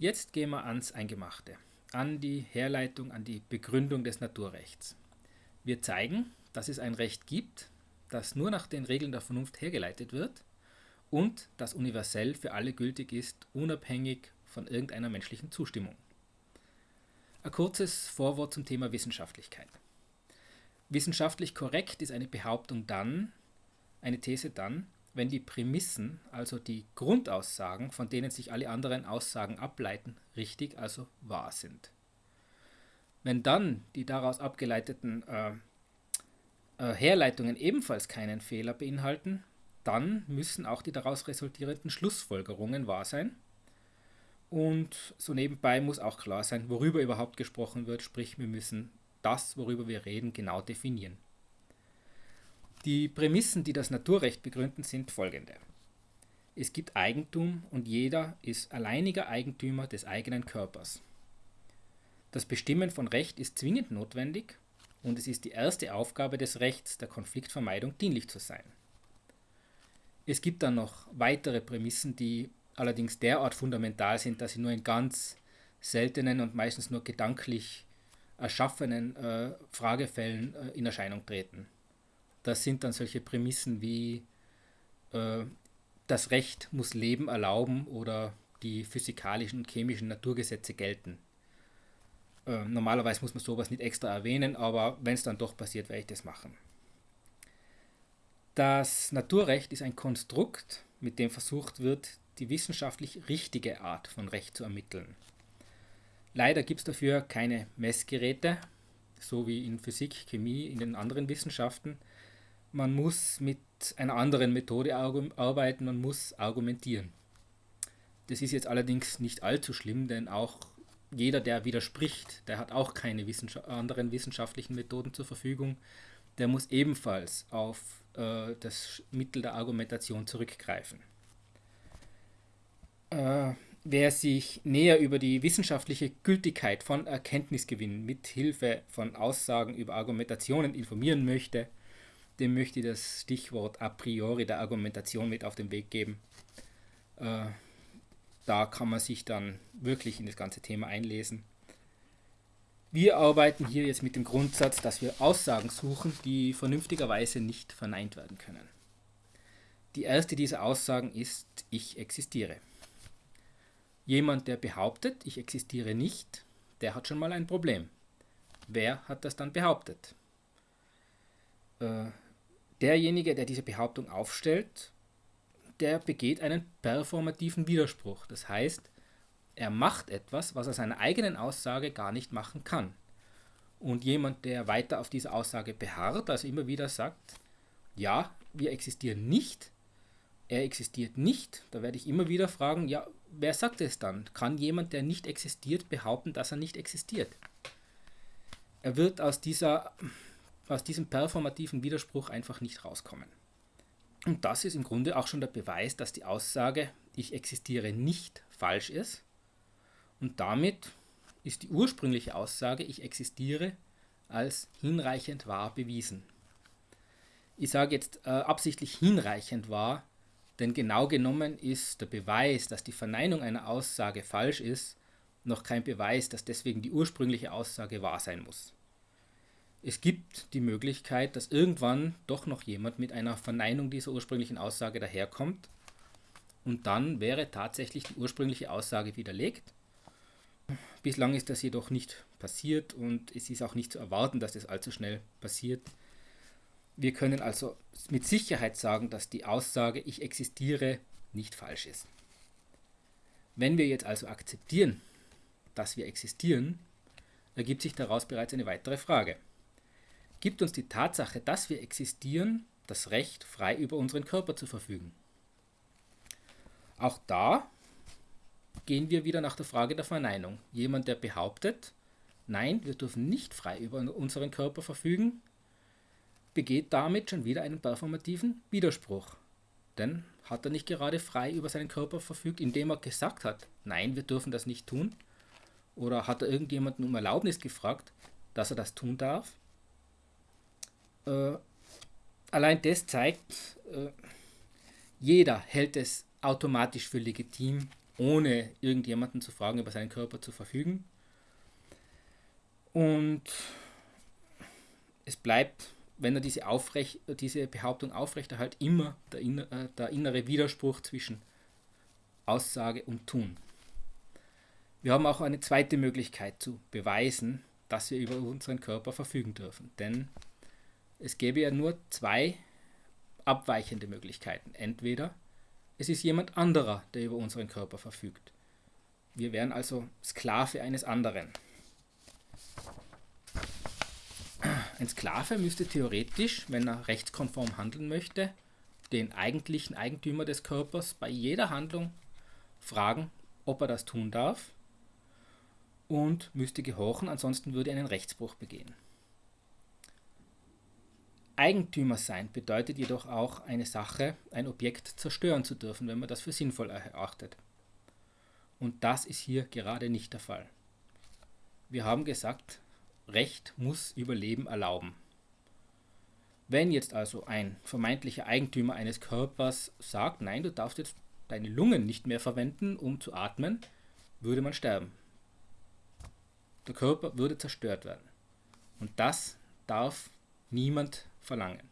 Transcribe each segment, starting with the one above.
Jetzt gehen wir ans Eingemachte, an die Herleitung, an die Begründung des Naturrechts. Wir zeigen, dass es ein Recht gibt, das nur nach den Regeln der Vernunft hergeleitet wird und das universell für alle gültig ist, unabhängig von irgendeiner menschlichen Zustimmung. Ein kurzes Vorwort zum Thema Wissenschaftlichkeit. Wissenschaftlich korrekt ist eine Behauptung dann, eine These dann, wenn die Prämissen, also die Grundaussagen, von denen sich alle anderen Aussagen ableiten, richtig, also wahr sind. Wenn dann die daraus abgeleiteten äh, äh, Herleitungen ebenfalls keinen Fehler beinhalten, dann müssen auch die daraus resultierenden Schlussfolgerungen wahr sein. Und so nebenbei muss auch klar sein, worüber überhaupt gesprochen wird, sprich wir müssen das, worüber wir reden, genau definieren. Die Prämissen, die das Naturrecht begründen, sind folgende. Es gibt Eigentum und jeder ist alleiniger Eigentümer des eigenen Körpers. Das Bestimmen von Recht ist zwingend notwendig und es ist die erste Aufgabe des Rechts, der Konfliktvermeidung dienlich zu sein. Es gibt dann noch weitere Prämissen, die allerdings derart fundamental sind, dass sie nur in ganz seltenen und meistens nur gedanklich erschaffenen äh, Fragefällen äh, in Erscheinung treten. Das sind dann solche Prämissen wie äh, das Recht muss Leben erlauben oder die physikalischen und chemischen Naturgesetze gelten. Äh, normalerweise muss man sowas nicht extra erwähnen, aber wenn es dann doch passiert, werde ich das machen. Das Naturrecht ist ein Konstrukt, mit dem versucht wird, die wissenschaftlich richtige Art von Recht zu ermitteln. Leider gibt es dafür keine Messgeräte, so wie in Physik, Chemie, in den anderen Wissenschaften. Man muss mit einer anderen Methode arbeiten, man muss argumentieren. Das ist jetzt allerdings nicht allzu schlimm, denn auch jeder, der widerspricht, der hat auch keine Wissenschaft anderen wissenschaftlichen Methoden zur Verfügung. Der muss ebenfalls auf äh, das Mittel der Argumentation zurückgreifen. Äh, wer sich näher über die wissenschaftliche Gültigkeit von Erkenntnisgewinnen mit Hilfe von Aussagen über Argumentationen informieren möchte, dem möchte ich das Stichwort a priori der Argumentation mit auf den Weg geben. Äh, da kann man sich dann wirklich in das ganze Thema einlesen. Wir arbeiten hier jetzt mit dem Grundsatz, dass wir Aussagen suchen, die vernünftigerweise nicht verneint werden können. Die erste dieser Aussagen ist, ich existiere. Jemand, der behauptet, ich existiere nicht, der hat schon mal ein Problem. Wer hat das dann behauptet? Äh, derjenige, der diese Behauptung aufstellt, der begeht einen performativen Widerspruch. Das heißt, er macht etwas, was er seiner eigenen Aussage gar nicht machen kann. Und jemand, der weiter auf diese Aussage beharrt, also immer wieder sagt, ja, wir existieren nicht, er existiert nicht, da werde ich immer wieder fragen, ja, wer sagt es dann? Kann jemand, der nicht existiert, behaupten, dass er nicht existiert? Er wird aus, dieser, aus diesem performativen Widerspruch einfach nicht rauskommen. Und das ist im Grunde auch schon der Beweis, dass die Aussage, ich existiere nicht falsch ist. Und damit ist die ursprüngliche Aussage, ich existiere, als hinreichend wahr bewiesen. Ich sage jetzt äh, absichtlich hinreichend wahr, denn genau genommen ist der Beweis, dass die Verneinung einer Aussage falsch ist, noch kein Beweis, dass deswegen die ursprüngliche Aussage wahr sein muss. Es gibt die Möglichkeit, dass irgendwann doch noch jemand mit einer Verneinung dieser ursprünglichen Aussage daherkommt und dann wäre tatsächlich die ursprüngliche Aussage widerlegt. Bislang ist das jedoch nicht passiert und es ist auch nicht zu erwarten, dass das allzu schnell passiert. Wir können also mit Sicherheit sagen, dass die Aussage ich existiere nicht falsch ist. Wenn wir jetzt also akzeptieren, dass wir existieren, ergibt sich daraus bereits eine weitere Frage. Gibt uns die Tatsache, dass wir existieren, das Recht, frei über unseren Körper zu verfügen? Auch da gehen wir wieder nach der Frage der Verneinung. Jemand, der behauptet, nein, wir dürfen nicht frei über unseren Körper verfügen, begeht damit schon wieder einen performativen Widerspruch. Denn hat er nicht gerade frei über seinen Körper verfügt, indem er gesagt hat, nein, wir dürfen das nicht tun? Oder hat er irgendjemanden um Erlaubnis gefragt, dass er das tun darf? Äh, allein das zeigt, äh, jeder hält es automatisch für legitim, ohne irgendjemanden zu fragen, über seinen Körper zu verfügen. Und es bleibt, wenn er diese, aufrecht, diese Behauptung aufrechterhält, immer der, inner, äh, der innere Widerspruch zwischen Aussage und Tun. Wir haben auch eine zweite Möglichkeit zu beweisen, dass wir über unseren Körper verfügen dürfen. Denn es gäbe ja nur zwei abweichende Möglichkeiten. Entweder es ist jemand anderer, der über unseren Körper verfügt. Wir wären also Sklave eines anderen. Ein Sklave müsste theoretisch, wenn er rechtskonform handeln möchte, den eigentlichen Eigentümer des Körpers bei jeder Handlung fragen, ob er das tun darf und müsste gehorchen, ansonsten würde er einen Rechtsbruch begehen. Eigentümer sein bedeutet jedoch auch eine Sache, ein Objekt zerstören zu dürfen, wenn man das für sinnvoll erachtet. Und das ist hier gerade nicht der Fall. Wir haben gesagt, Recht muss Überleben erlauben. Wenn jetzt also ein vermeintlicher Eigentümer eines Körpers sagt, nein, du darfst jetzt deine Lungen nicht mehr verwenden, um zu atmen, würde man sterben. Der Körper würde zerstört werden. Und das darf niemand verlangen.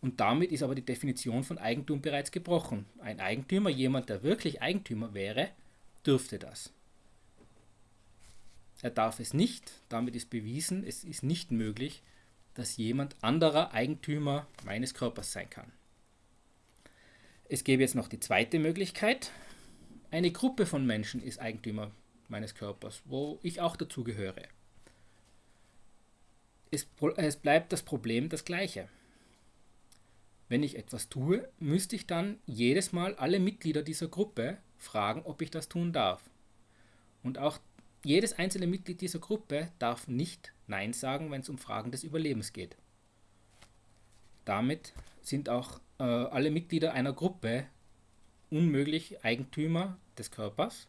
Und damit ist aber die Definition von Eigentum bereits gebrochen. Ein Eigentümer, jemand, der wirklich Eigentümer wäre, dürfte das. Er darf es nicht, damit ist bewiesen, es ist nicht möglich, dass jemand anderer Eigentümer meines Körpers sein kann. Es gäbe jetzt noch die zweite Möglichkeit. Eine Gruppe von Menschen ist Eigentümer meines Körpers, wo ich auch dazu gehöre. Es, es bleibt das Problem das gleiche. Wenn ich etwas tue, müsste ich dann jedes Mal alle Mitglieder dieser Gruppe fragen, ob ich das tun darf. Und auch jedes einzelne Mitglied dieser Gruppe darf nicht Nein sagen, wenn es um Fragen des Überlebens geht. Damit sind auch äh, alle Mitglieder einer Gruppe unmöglich Eigentümer des Körpers,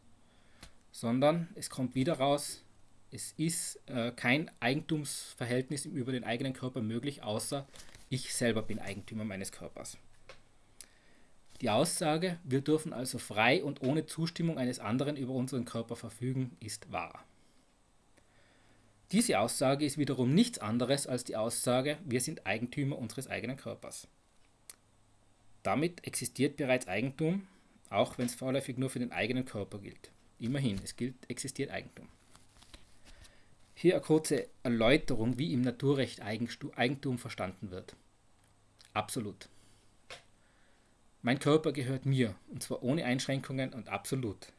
sondern es kommt wieder raus, es ist äh, kein Eigentumsverhältnis über den eigenen Körper möglich, außer ich selber bin Eigentümer meines Körpers. Die Aussage, wir dürfen also frei und ohne Zustimmung eines anderen über unseren Körper verfügen, ist wahr. Diese Aussage ist wiederum nichts anderes als die Aussage, wir sind Eigentümer unseres eigenen Körpers. Damit existiert bereits Eigentum, auch wenn es vorläufig nur für den eigenen Körper gilt. Immerhin, es gilt, existiert Eigentum. Hier eine kurze Erläuterung, wie im Naturrecht Eigentum verstanden wird. Absolut. Mein Körper gehört mir, und zwar ohne Einschränkungen und absolut.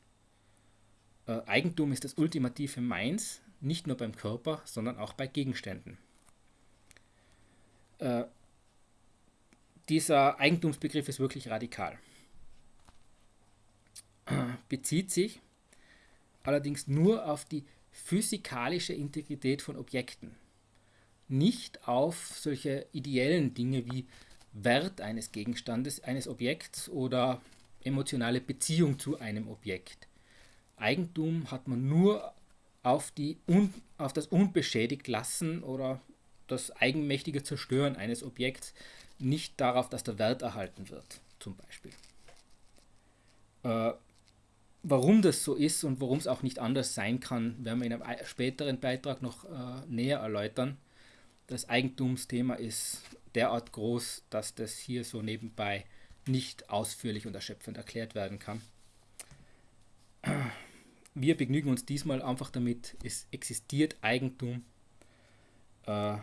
Äh, Eigentum ist das ultimative Meins, nicht nur beim Körper, sondern auch bei Gegenständen. Äh, dieser Eigentumsbegriff ist wirklich radikal. Bezieht sich allerdings nur auf die physikalische Integrität von Objekten, nicht auf solche ideellen Dinge wie Wert eines Gegenstandes, eines Objekts oder emotionale Beziehung zu einem Objekt. Eigentum hat man nur auf, die un, auf das unbeschädigt lassen oder das eigenmächtige Zerstören eines Objekts, nicht darauf, dass der Wert erhalten wird, zum Beispiel. Äh, warum das so ist und warum es auch nicht anders sein kann, werden wir in einem späteren Beitrag noch äh, näher erläutern. Das Eigentumsthema ist derart groß, dass das hier so nebenbei nicht ausführlich und erschöpfend erklärt werden kann. Wir begnügen uns diesmal einfach damit, es existiert Eigentum, äh,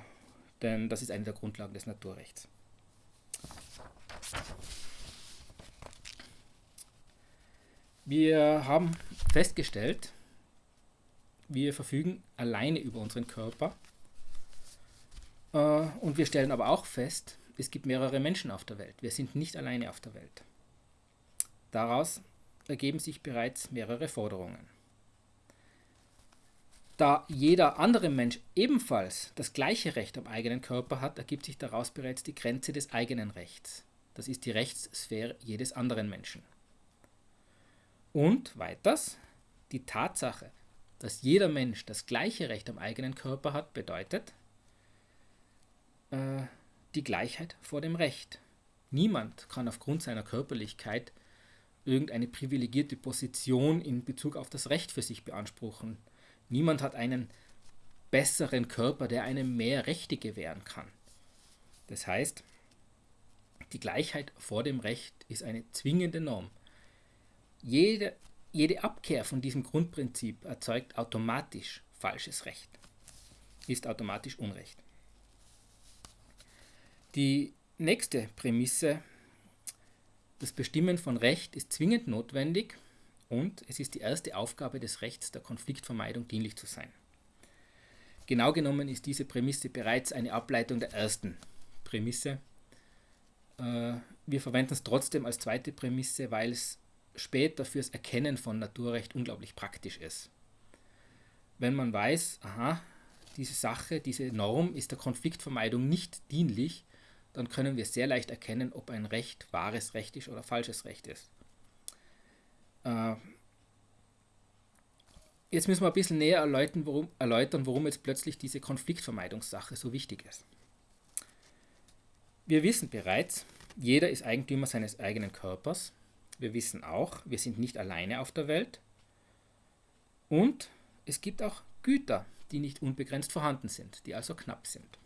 denn das ist eine der Grundlagen des Naturrechts. Wir haben festgestellt, wir verfügen alleine über unseren Körper äh, und wir stellen aber auch fest, es gibt mehrere Menschen auf der Welt. Wir sind nicht alleine auf der Welt. Daraus ergeben sich bereits mehrere Forderungen. Da jeder andere Mensch ebenfalls das gleiche Recht am eigenen Körper hat, ergibt sich daraus bereits die Grenze des eigenen Rechts. Das ist die Rechtssphäre jedes anderen Menschen. Und weiters, die Tatsache, dass jeder Mensch das gleiche Recht am eigenen Körper hat, bedeutet, äh, die Gleichheit vor dem Recht. Niemand kann aufgrund seiner Körperlichkeit irgendeine privilegierte Position in Bezug auf das Recht für sich beanspruchen. Niemand hat einen besseren Körper, der einem mehr Rechte gewähren kann. Das heißt, die Gleichheit vor dem Recht ist eine zwingende Norm. Jede, jede Abkehr von diesem Grundprinzip erzeugt automatisch falsches Recht, ist automatisch Unrecht. Die nächste Prämisse, das Bestimmen von Recht ist zwingend notwendig und es ist die erste Aufgabe des Rechts der Konfliktvermeidung dienlich zu sein. Genau genommen ist diese Prämisse bereits eine Ableitung der ersten Prämisse. Äh, wir verwenden es trotzdem als zweite Prämisse, weil es später fürs Erkennen von Naturrecht unglaublich praktisch ist. Wenn man weiß, aha, diese Sache, diese Norm ist der Konfliktvermeidung nicht dienlich, dann können wir sehr leicht erkennen, ob ein Recht wahres Recht ist oder falsches Recht ist. Äh, jetzt müssen wir ein bisschen näher erläutern warum, erläutern, warum jetzt plötzlich diese Konfliktvermeidungssache so wichtig ist. Wir wissen bereits, jeder ist Eigentümer seines eigenen Körpers. Wir wissen auch, wir sind nicht alleine auf der Welt. Und es gibt auch Güter, die nicht unbegrenzt vorhanden sind, die also knapp sind.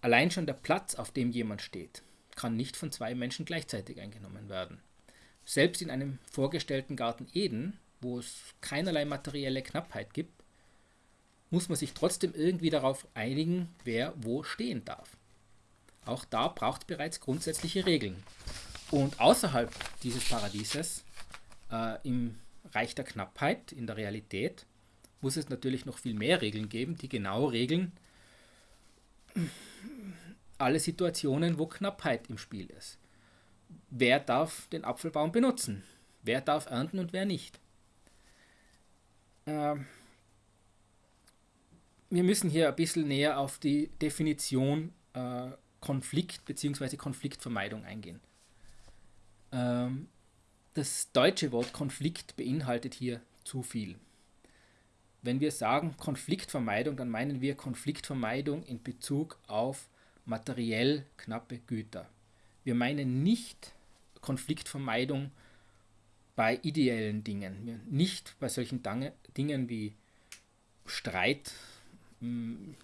Allein schon der Platz, auf dem jemand steht, kann nicht von zwei Menschen gleichzeitig eingenommen werden. Selbst in einem vorgestellten Garten Eden, wo es keinerlei materielle Knappheit gibt, muss man sich trotzdem irgendwie darauf einigen, wer wo stehen darf. Auch da braucht es bereits grundsätzliche Regeln. Und außerhalb dieses Paradieses, äh, im Reich der Knappheit, in der Realität, muss es natürlich noch viel mehr Regeln geben, die genau regeln alle Situationen, wo Knappheit im Spiel ist. Wer darf den Apfelbaum benutzen? Wer darf ernten und wer nicht? Ähm, wir müssen hier ein bisschen näher auf die Definition äh, Konflikt bzw. Konfliktvermeidung eingehen. Ähm, das deutsche Wort Konflikt beinhaltet hier zu viel. Wenn wir sagen Konfliktvermeidung, dann meinen wir Konfliktvermeidung in Bezug auf materiell knappe Güter. Wir meinen nicht Konfliktvermeidung bei ideellen Dingen, nicht bei solchen Dingen wie Streit,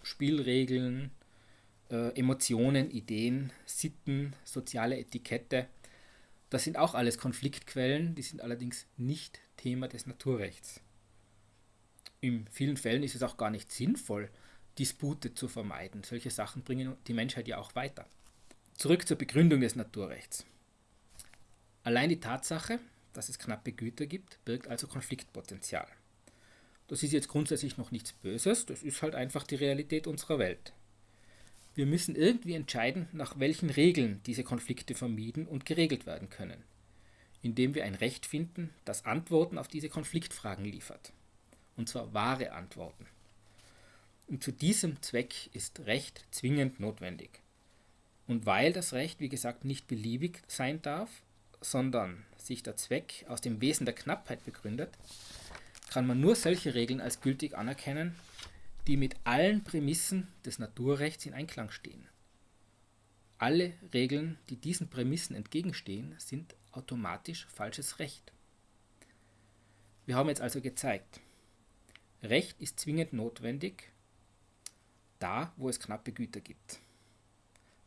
Spielregeln, äh, Emotionen, Ideen, Sitten, soziale Etikette. Das sind auch alles Konfliktquellen, die sind allerdings nicht Thema des Naturrechts. In vielen Fällen ist es auch gar nicht sinnvoll, Dispute zu vermeiden. Solche Sachen bringen die Menschheit ja auch weiter. Zurück zur Begründung des Naturrechts. Allein die Tatsache, dass es knappe Güter gibt, birgt also Konfliktpotenzial. Das ist jetzt grundsätzlich noch nichts Böses, das ist halt einfach die Realität unserer Welt. Wir müssen irgendwie entscheiden, nach welchen Regeln diese Konflikte vermieden und geregelt werden können, indem wir ein Recht finden, das Antworten auf diese Konfliktfragen liefert. Und zwar wahre Antworten. Und zu diesem Zweck ist Recht zwingend notwendig. Und weil das Recht, wie gesagt, nicht beliebig sein darf, sondern sich der Zweck aus dem Wesen der Knappheit begründet, kann man nur solche Regeln als gültig anerkennen, die mit allen Prämissen des Naturrechts in Einklang stehen. Alle Regeln, die diesen Prämissen entgegenstehen, sind automatisch falsches Recht. Wir haben jetzt also gezeigt, Recht ist zwingend notwendig, da wo es knappe Güter gibt.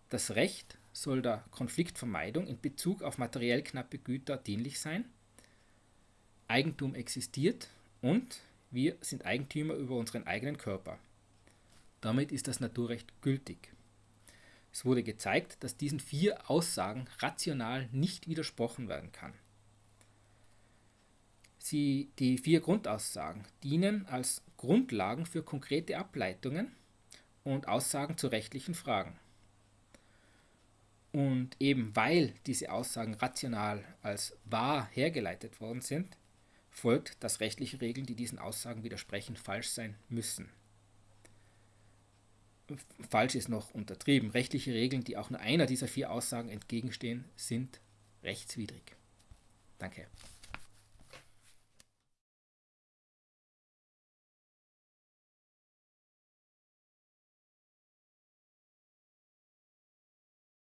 Das Recht soll der Konfliktvermeidung in Bezug auf materiell knappe Güter dienlich sein. Eigentum existiert und wir sind Eigentümer über unseren eigenen Körper. Damit ist das Naturrecht gültig. Es wurde gezeigt, dass diesen vier Aussagen rational nicht widersprochen werden kann. Sie, die vier Grundaussagen dienen als Grundlagen für konkrete Ableitungen und Aussagen zu rechtlichen Fragen. Und eben weil diese Aussagen rational als wahr hergeleitet worden sind, folgt, dass rechtliche Regeln, die diesen Aussagen widersprechen, falsch sein müssen. Falsch ist noch untertrieben. Rechtliche Regeln, die auch nur einer dieser vier Aussagen entgegenstehen, sind rechtswidrig. Danke.